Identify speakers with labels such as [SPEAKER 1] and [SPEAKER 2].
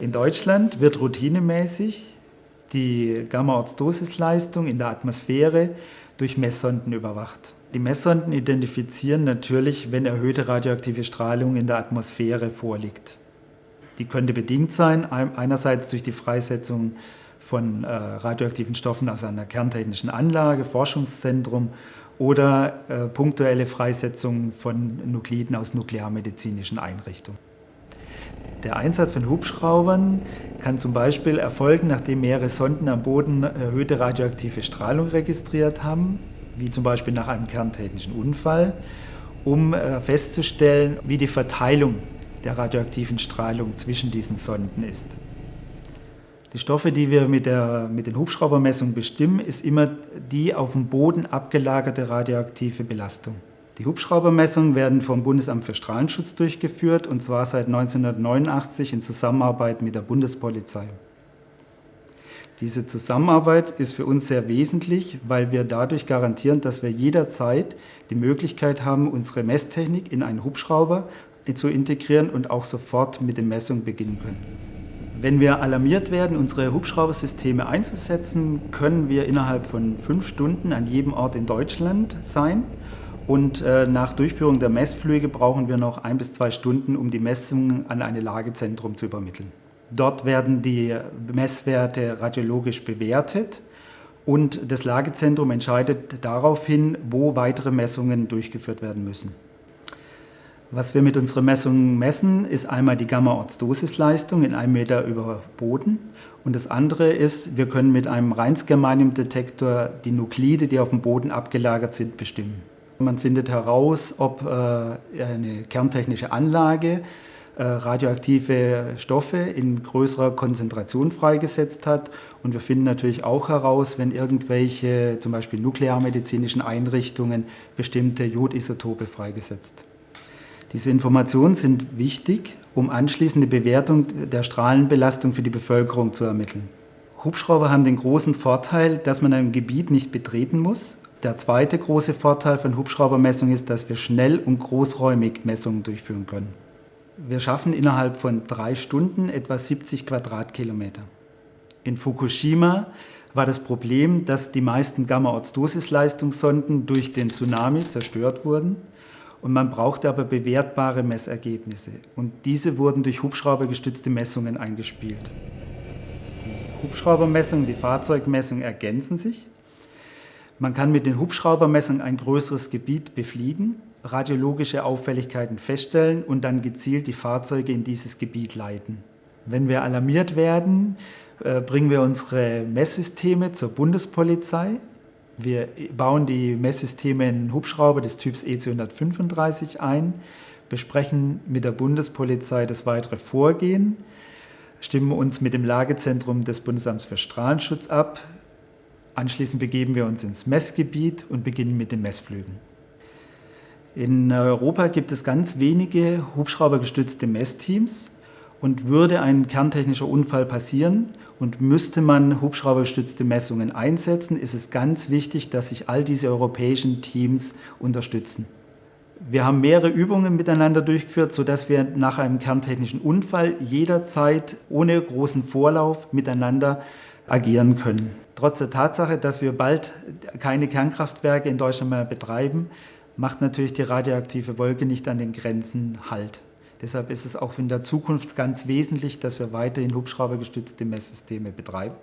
[SPEAKER 1] In Deutschland wird routinemäßig die Gamma-Ortsdosisleistung in der Atmosphäre durch Messsonden überwacht. Die Messsonden identifizieren natürlich, wenn erhöhte radioaktive Strahlung in der Atmosphäre vorliegt. Die könnte bedingt sein, einerseits durch die Freisetzung von äh, radioaktiven Stoffen aus einer kerntechnischen Anlage, Forschungszentrum oder äh, punktuelle Freisetzung von Nukliden aus nuklearmedizinischen Einrichtungen. Der Einsatz von Hubschraubern kann zum Beispiel erfolgen, nachdem mehrere Sonden am Boden erhöhte radioaktive Strahlung registriert haben, wie zum Beispiel nach einem kerntechnischen Unfall, um äh, festzustellen, wie die Verteilung der radioaktiven Strahlung zwischen diesen Sonden ist. Die Stoffe, die wir mit, der, mit den Hubschraubermessungen bestimmen, ist immer die auf dem Boden abgelagerte radioaktive Belastung. Die Hubschraubermessungen werden vom Bundesamt für Strahlenschutz durchgeführt und zwar seit 1989 in Zusammenarbeit mit der Bundespolizei. Diese Zusammenarbeit ist für uns sehr wesentlich, weil wir dadurch garantieren, dass wir jederzeit die Möglichkeit haben, unsere Messtechnik in einen Hubschrauber zu integrieren und auch sofort mit den Messungen beginnen können. Wenn wir alarmiert werden, unsere Hubschraubersysteme einzusetzen, können wir innerhalb von fünf Stunden an jedem Ort in Deutschland sein und äh, nach Durchführung der Messflüge brauchen wir noch ein bis zwei Stunden, um die Messungen an ein Lagezentrum zu übermitteln. Dort werden die Messwerte radiologisch bewertet und das Lagezentrum entscheidet daraufhin, wo weitere Messungen durchgeführt werden müssen. Was wir mit unseren Messungen messen, ist einmal die Gamma-Ortsdosisleistung in einem Meter über Boden und das andere ist, wir können mit einem Rheinsgermanium-Detektor die Nuklide, die auf dem Boden abgelagert sind, bestimmen. Man findet heraus, ob äh, eine kerntechnische Anlage äh, radioaktive Stoffe in größerer Konzentration freigesetzt hat. Und wir finden natürlich auch heraus, wenn irgendwelche zum Beispiel nuklearmedizinischen Einrichtungen bestimmte Jodisotope freigesetzt. Diese Informationen sind wichtig, um anschließend die Bewertung der Strahlenbelastung für die Bevölkerung zu ermitteln. Hubschrauber haben den großen Vorteil, dass man ein Gebiet nicht betreten muss der zweite große Vorteil von Hubschraubermessungen ist, dass wir schnell und großräumig Messungen durchführen können. Wir schaffen innerhalb von drei Stunden etwa 70 Quadratkilometer. In Fukushima war das Problem, dass die meisten Gamma-Ortsdosisleistungssonden durch den Tsunami zerstört wurden und man brauchte aber bewertbare Messergebnisse. Und diese wurden durch hubschraubergestützte Messungen eingespielt. Die Hubschraubermessungen, die Fahrzeugmessungen ergänzen sich. Man kann mit den Hubschraubermessungen ein größeres Gebiet befliegen, radiologische Auffälligkeiten feststellen und dann gezielt die Fahrzeuge in dieses Gebiet leiten. Wenn wir alarmiert werden, äh, bringen wir unsere Messsysteme zur Bundespolizei. Wir bauen die Messsysteme in Hubschrauber des Typs EC135 ein, besprechen mit der Bundespolizei das weitere Vorgehen, stimmen uns mit dem Lagezentrum des Bundesamts für Strahlenschutz ab, Anschließend begeben wir uns ins Messgebiet und beginnen mit den Messflügen. In Europa gibt es ganz wenige hubschraubergestützte Messteams und würde ein kerntechnischer Unfall passieren und müsste man hubschraubergestützte Messungen einsetzen, ist es ganz wichtig, dass sich all diese europäischen Teams unterstützen. Wir haben mehrere Übungen miteinander durchgeführt, sodass wir nach einem kerntechnischen Unfall jederzeit ohne großen Vorlauf miteinander agieren können. Trotz der Tatsache, dass wir bald keine Kernkraftwerke in Deutschland mehr betreiben, macht natürlich die radioaktive Wolke nicht an den Grenzen Halt. Deshalb ist es auch in der Zukunft ganz wesentlich, dass wir weiterhin hubschraubergestützte Messsysteme betreiben.